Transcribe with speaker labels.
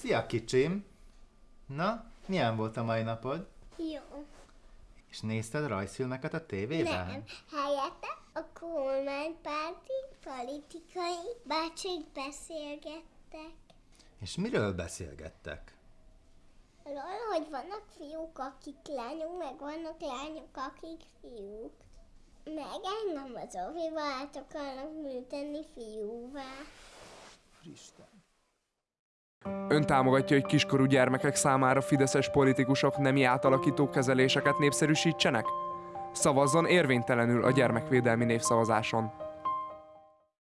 Speaker 1: Szia kicsim! Na, milyen volt a mai napod?
Speaker 2: Jó.
Speaker 1: És nézted rajzfilmeket a tévében?
Speaker 2: Nem. Helyette a kormánypárti politikai bácsik beszélgettek.
Speaker 1: És miről beszélgettek?
Speaker 2: Arról, hogy vannak fiúk, akik lányok, meg vannak lányok, akik fiúk. Meg engem az óviba át akarnak műteni fiúvá.
Speaker 1: Fristen.
Speaker 3: Ön támogatja, hogy kiskorú gyermekek számára fideszes politikusok nemi átalakító kezeléseket népszerűsítsenek? Szavazzon érvénytelenül a gyermekvédelmi névszavazáson.